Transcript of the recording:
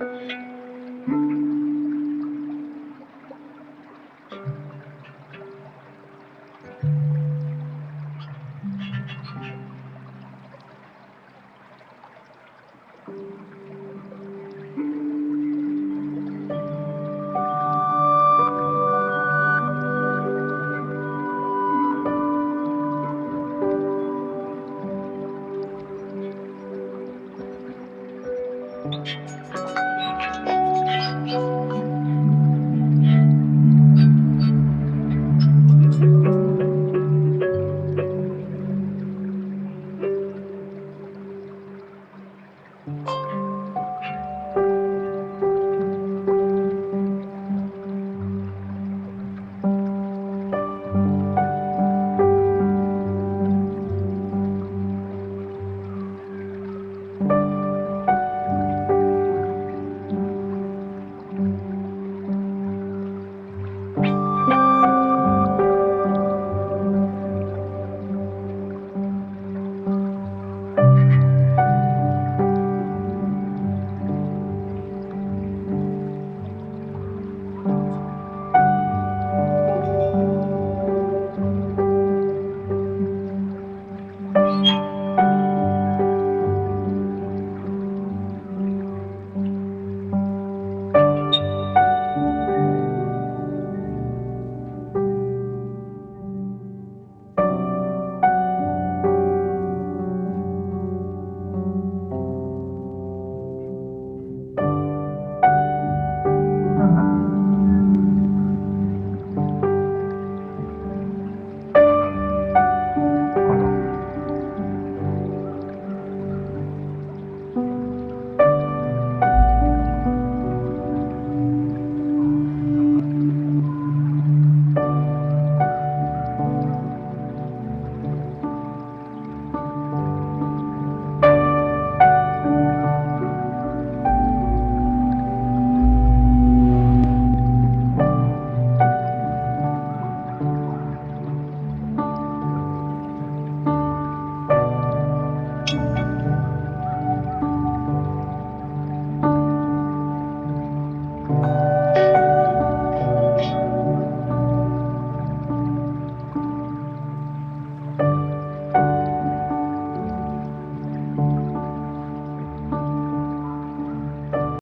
you